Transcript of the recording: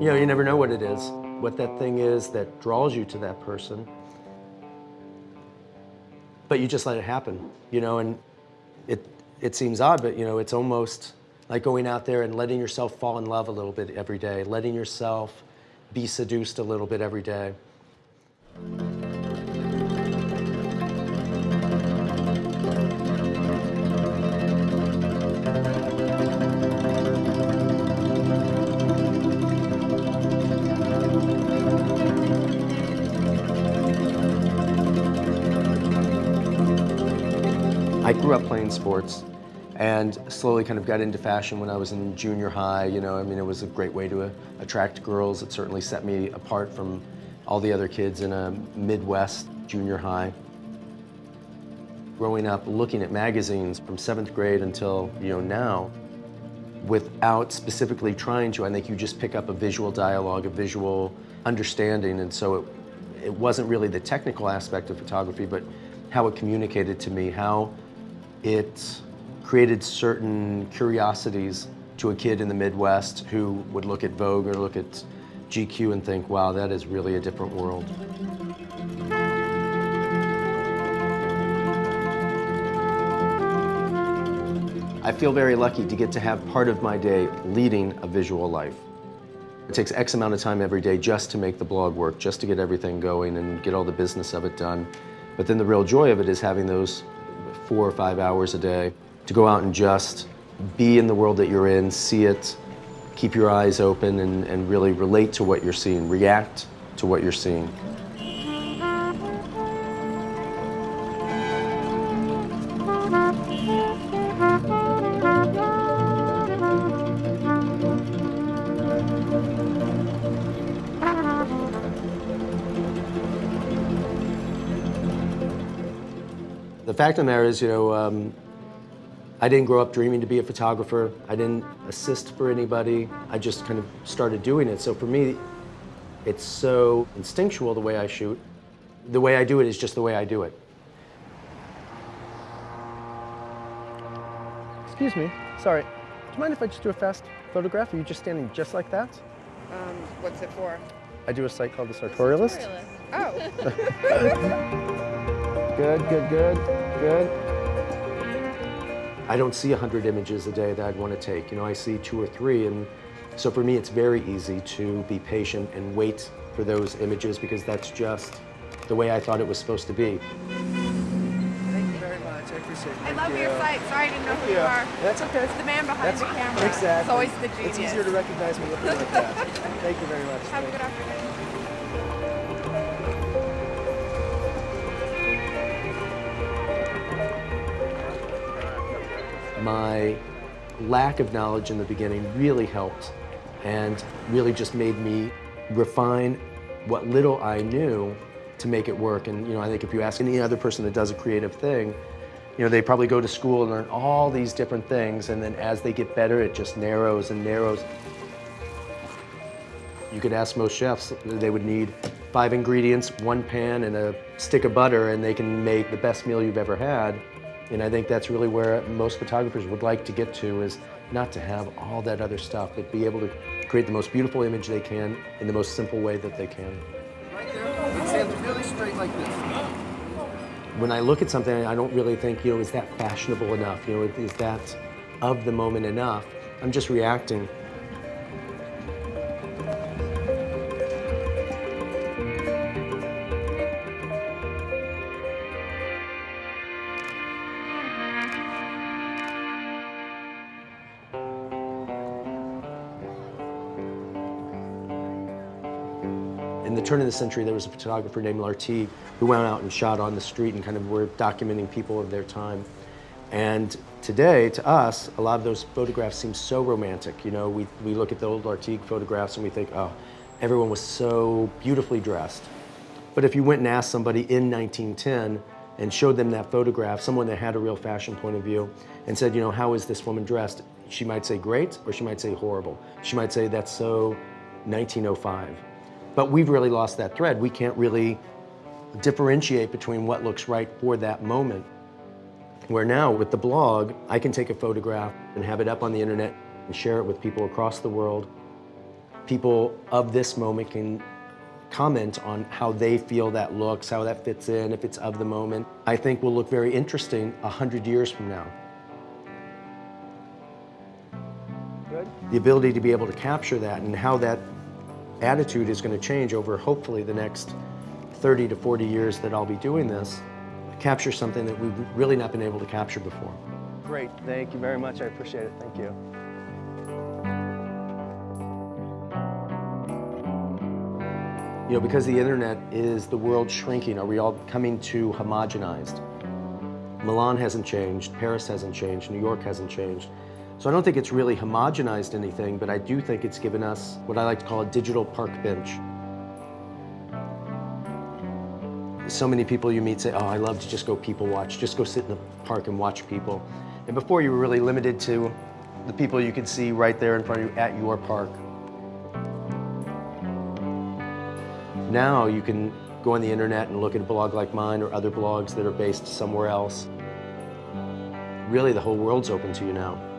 You know, you never know what it is, what that thing is that draws you to that person. But you just let it happen, you know, and it, it seems odd, but you know, it's almost like going out there and letting yourself fall in love a little bit every day, letting yourself be seduced a little bit every day. Grew up playing sports and slowly kind of got into fashion when I was in junior high. You know, I mean, it was a great way to uh, attract girls. It certainly set me apart from all the other kids in a Midwest junior high. Growing up looking at magazines from seventh grade until, you know, now, without specifically trying to, I think you just pick up a visual dialogue, a visual understanding, and so it, it wasn't really the technical aspect of photography, but how it communicated to me, how it created certain curiosities to a kid in the Midwest who would look at Vogue or look at GQ and think, wow, that is really a different world. I feel very lucky to get to have part of my day leading a visual life. It takes X amount of time every day just to make the blog work, just to get everything going and get all the business of it done. But then the real joy of it is having those four or five hours a day to go out and just be in the world that you're in, see it, keep your eyes open and, and really relate to what you're seeing, react to what you're seeing. The fact of the matter is, you know, um, I didn't grow up dreaming to be a photographer. I didn't assist for anybody. I just kind of started doing it. So for me, it's so instinctual the way I shoot. The way I do it is just the way I do it. Excuse me, sorry. Do you mind if I just do a fast photograph? Are you just standing just like that? Um, what's it for? I do a site called The Sartorialist. Oh. Good, good, good, good. I don't see 100 images a day that I'd want to take. You know, I see two or three, and so for me, it's very easy to be patient and wait for those images because that's just the way I thought it was supposed to be. Thank you very much. I appreciate it. I Thank love you. your site. Sorry, I didn't know who you Yeah, are. That's okay. It's the man behind That's the camera. Exactly. It's always the genius. It's easier to recognize me looking like that. Thank you very much. Have a good afternoon. My lack of knowledge in the beginning really helped and really just made me refine what little I knew to make it work. And you know, I think if you ask any other person that does a creative thing, you know, they probably go to school and learn all these different things, and then as they get better, it just narrows and narrows. You could ask most chefs, they would need five ingredients, one pan, and a stick of butter, and they can make the best meal you've ever had. And I think that's really where most photographers would like to get to is not to have all that other stuff, but be able to create the most beautiful image they can in the most simple way that they can. Right there. Really straight like this. When I look at something, I don't really think, you know, is that fashionable enough? You know, is that of the moment enough? I'm just reacting. The turn of the century, there was a photographer named Lartigue who went out and shot on the street and kind of were documenting people of their time. And today, to us, a lot of those photographs seem so romantic. You know, we, we look at the old Lartigue photographs and we think, oh, everyone was so beautifully dressed. But if you went and asked somebody in 1910 and showed them that photograph, someone that had a real fashion point of view, and said, you know, how is this woman dressed? She might say great, or she might say horrible. She might say that's so 1905. But we've really lost that thread. We can't really differentiate between what looks right for that moment. Where now, with the blog, I can take a photograph and have it up on the internet and share it with people across the world. people of this moment can comment on how they feel that looks, how that fits in, if it's of the moment. I think will look very interesting a hundred years from now. Good? The ability to be able to capture that and how that attitude is going to change over hopefully the next 30 to 40 years that I'll be doing this, capture something that we've really not been able to capture before. Great. Thank you very much. I appreciate it. Thank you. You know, because the internet is the world shrinking, are we all coming too homogenized? Milan hasn't changed, Paris hasn't changed, New York hasn't changed. So I don't think it's really homogenized anything, but I do think it's given us what I like to call a digital park bench. So many people you meet say, oh, I love to just go people watch, just go sit in the park and watch people. And before you were really limited to the people you could see right there in front of you at your park. Now you can go on the internet and look at a blog like mine or other blogs that are based somewhere else. Really, the whole world's open to you now.